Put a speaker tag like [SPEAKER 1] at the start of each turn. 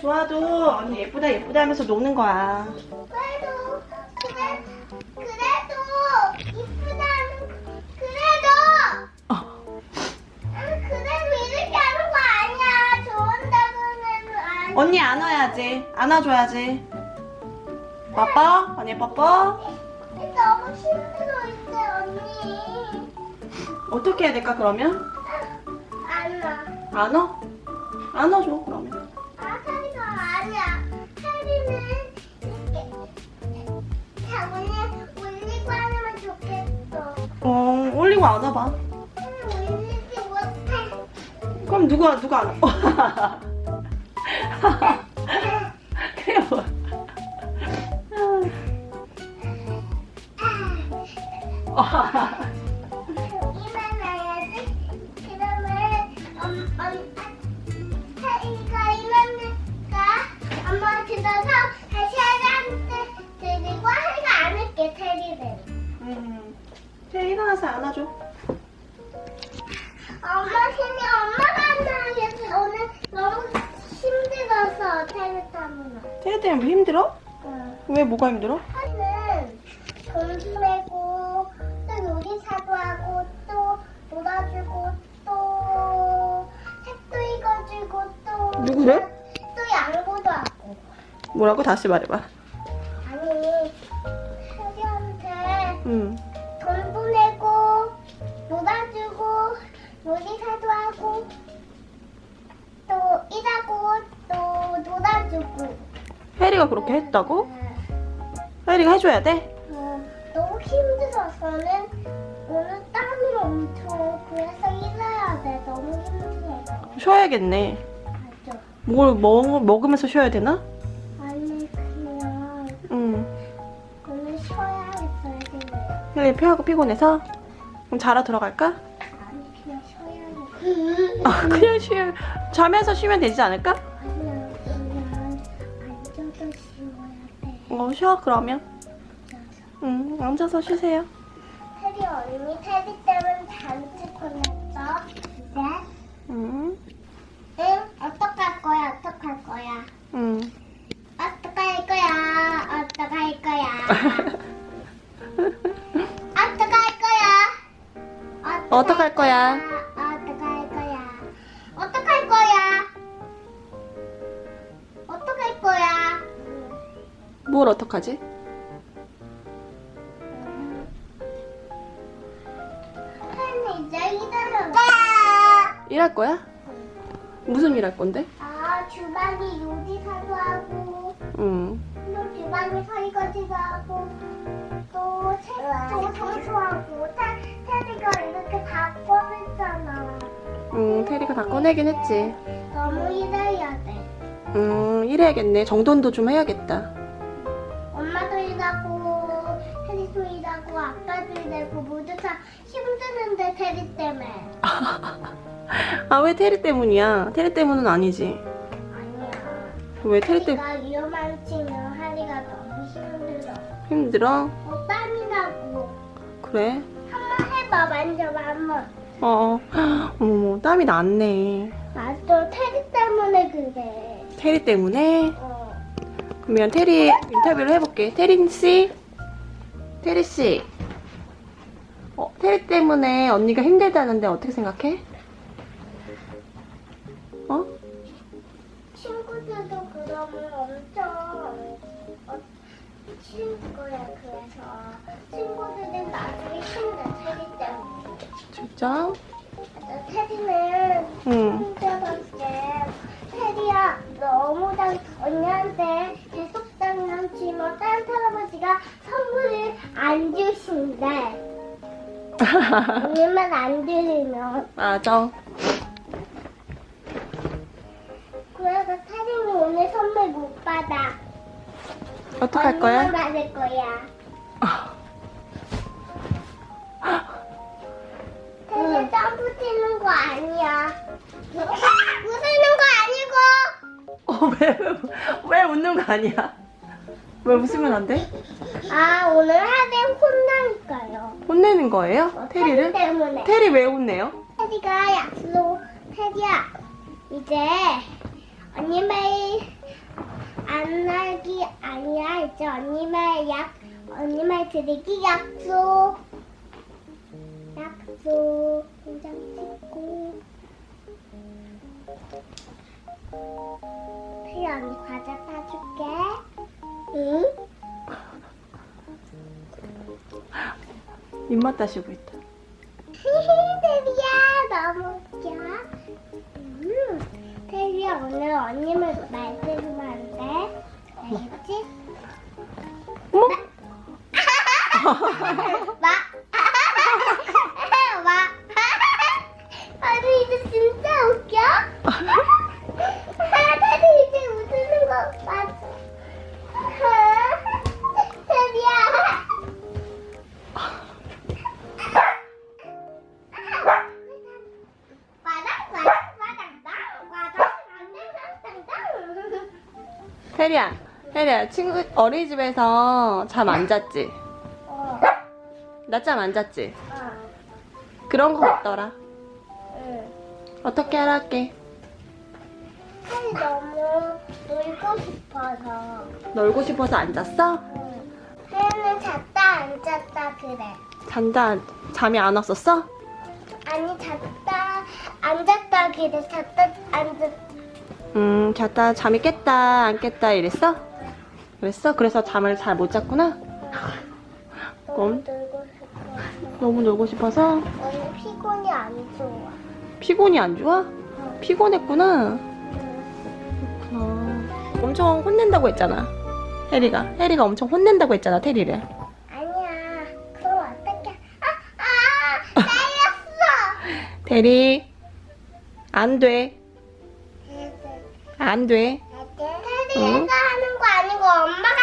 [SPEAKER 1] 좋아도 언니 예쁘다 예쁘다 하면서 노는 거야.
[SPEAKER 2] 그래도 그래 그래도 이쁘다는 그래도
[SPEAKER 1] 어.
[SPEAKER 2] 그래도 이렇게 하는 거 아니야. 좋은다고는 아니.
[SPEAKER 1] 언니 안아야지. 안아줘야지. 뽀뽀? 언니 뽀뽀?
[SPEAKER 2] 너무 힘들어 이제 언니.
[SPEAKER 1] 어떻게 해야 될까 그러면?
[SPEAKER 2] 안 와.
[SPEAKER 1] 안아? 안아줘 그러면.
[SPEAKER 2] 아, 아니야. 테리는 이렇게 자문에 올리고 하면 좋겠어.
[SPEAKER 1] 어 올리고 안아봐.
[SPEAKER 2] 올리지 못해.
[SPEAKER 1] 그럼 누가 누가 안아? 뭐.
[SPEAKER 2] 여기
[SPEAKER 1] 일어나서 안아줘.
[SPEAKER 2] 엄마 힘이 엄마가 안 나겠지. 오늘 너무 힘들어서 테리 때문에.
[SPEAKER 1] 쟤 때문에 뭐 힘들어?
[SPEAKER 2] 응.
[SPEAKER 1] 왜 뭐가 힘들어?
[SPEAKER 2] 하는 돈도 내고 또 요리사도 하고 또 놀아주고 또 책도 읽어주고 또
[SPEAKER 1] 누구래?
[SPEAKER 2] 또 양보도 하고
[SPEAKER 1] 뭐라고 다시 말해봐.
[SPEAKER 2] 요리사도 하고 또 일하고 또 놀아주고
[SPEAKER 1] 혜리가 그렇게 했다고? 혜리가 해줘야 돼?
[SPEAKER 2] 어, 너무 힘들어서는 오늘 땀이 엄청 그래서 일해야 돼 너무 힘들어
[SPEAKER 1] 쉬어야겠네.
[SPEAKER 2] 맞아
[SPEAKER 1] 뭘 먹, 먹으면서 쉬어야 되나?
[SPEAKER 2] 아니 그냥
[SPEAKER 1] 응.
[SPEAKER 2] 오늘 쉬어야겠어요
[SPEAKER 1] 혜리 피하고 피곤해서? 그럼 자러 들어갈까?
[SPEAKER 2] 아, 그냥 쉬
[SPEAKER 1] 자면서 쉬면 되지 않을까?
[SPEAKER 2] 어,
[SPEAKER 1] 쉬어, 그러면. 응, 앉아서 쉬세요.
[SPEAKER 2] 테리 언니 테리 때문에 단체 보냈어 네?
[SPEAKER 1] 응,
[SPEAKER 2] 응? 어떡할 거야 어떡할 거야
[SPEAKER 1] 응.
[SPEAKER 2] 어떡할 거야 어떡할 거야 어떡할 거야?
[SPEAKER 1] 어떡할 거야? 뭘 어떡하지?
[SPEAKER 2] 거야.
[SPEAKER 1] 일할 거야? 무슨 일할 건데?
[SPEAKER 2] 아 주방이 요리사도 하고
[SPEAKER 1] 응.
[SPEAKER 2] 또 주방이 설거지도 하고 또 책도 청소하고 테, 테리가 이렇게 다 꺼냈잖아.
[SPEAKER 1] 응, 테리가 다 꺼내긴 했지.
[SPEAKER 2] 너무 일해야 돼.
[SPEAKER 1] 음, 일해야겠네. 정돈도 좀 해야겠다.
[SPEAKER 2] 다 힘드는데 테리 때문에
[SPEAKER 1] 아, 왜 테리 때문이야? 테리 때문은 아니지.
[SPEAKER 2] 아니야
[SPEAKER 1] 왜 테리 때문에
[SPEAKER 2] 내가 위험한 치면 하리가 너무 힘들어
[SPEAKER 1] 힘들어?
[SPEAKER 2] 어, 땀이 나고
[SPEAKER 1] 그래?
[SPEAKER 2] 한번 해봐 만져봐 한번
[SPEAKER 1] 어, 어머, 땀이 났네.
[SPEAKER 2] 맞아 테리 때문에 그래
[SPEAKER 1] 테리 때문에?
[SPEAKER 2] 어
[SPEAKER 1] 그러면 테리 인터뷰를 해볼게. 테린 씨? 테리 씨. 어, 테리 때문에 언니가 힘들다는데 어떻게 생각해? 어?
[SPEAKER 2] 친구들도 그러면 엄청 어, 싫을 거야 그래서 친구들은 나중에 힘내 테리 때문에
[SPEAKER 1] 진짜?
[SPEAKER 2] 테리는
[SPEAKER 1] 응.
[SPEAKER 2] 힘들었게 테리야 너무 당 언니한테 계속 장난치면 딴 할아버지가 선물을 안 주신대 언니만 안 들으면
[SPEAKER 1] 맞아.
[SPEAKER 2] 그래서 테리는 오늘 선물 못 받아
[SPEAKER 1] 어떡할 거야?
[SPEAKER 2] 받을 거야 테리 점프 뛰는 거 아니야 웃는 거 아니고
[SPEAKER 1] 어, 왜, 왜 웃는 거 아니야? 왜 웃으면 안 돼?
[SPEAKER 2] 아 오늘 하루 혼나니까요.
[SPEAKER 1] 혼내는 거예요?
[SPEAKER 2] 어,
[SPEAKER 1] 테리를?
[SPEAKER 2] 테리 때문에.
[SPEAKER 1] 테리 왜 혼내요?
[SPEAKER 2] 테리가 약속. 테리야 이제 언니 매일 안 나기 아니야. 이제 언니 말 약, 언니 말 드리기 약속. 약속. 도장 찍고. 필 언니 과자 사줄게. 응?
[SPEAKER 1] 입맛 다시고 있다.
[SPEAKER 2] 테리야 너무 웃겨. 음, 테리야 오늘 언니 말 말대로만 안 돼. 알겠지?
[SPEAKER 1] 어머?
[SPEAKER 2] 마. 마. 아니 이제 진짜 웃겨? 테리야,
[SPEAKER 1] 테리야, 친구 어린이집에서 잠 안 잤지?
[SPEAKER 2] 어,
[SPEAKER 1] 나잠안 잤지?
[SPEAKER 2] 어,
[SPEAKER 1] 그런 거 없더라.
[SPEAKER 2] 응.
[SPEAKER 1] 어떻게 하랄게?
[SPEAKER 2] 살이 너무 놀고 싶어서.
[SPEAKER 1] 놀고 싶어서 안 잤어?
[SPEAKER 2] 응. 하연은 잤다 안 잤다 그래.
[SPEAKER 1] 잔다, 잠이 안 왔었어?
[SPEAKER 2] 아니 잤다 안 잤다 그래. 잤다 안 잤다.
[SPEAKER 1] 음, 잤다, 잠이 깼다, 안 깼다 이랬어? 그랬어? 그래서 잠을 잘 못 잤구나?
[SPEAKER 2] 너무
[SPEAKER 1] 그럼?
[SPEAKER 2] 놀고 싶어서.
[SPEAKER 1] 너무 놀고 싶어서?
[SPEAKER 2] 오늘 피곤이 안 좋아.
[SPEAKER 1] 피곤이 안 좋아? 피곤했구나.
[SPEAKER 2] 응.
[SPEAKER 1] 그렇구나. 엄청 혼낸다고 했잖아. 해리가. 해리가 엄청 혼낸다고 했잖아, 테리를.
[SPEAKER 2] 아니야. 그럼 어떡해. 아, 아, 날렸어.
[SPEAKER 1] 테리, 안 돼. 안 돼.
[SPEAKER 2] 테리가 하는 거 아니고 하는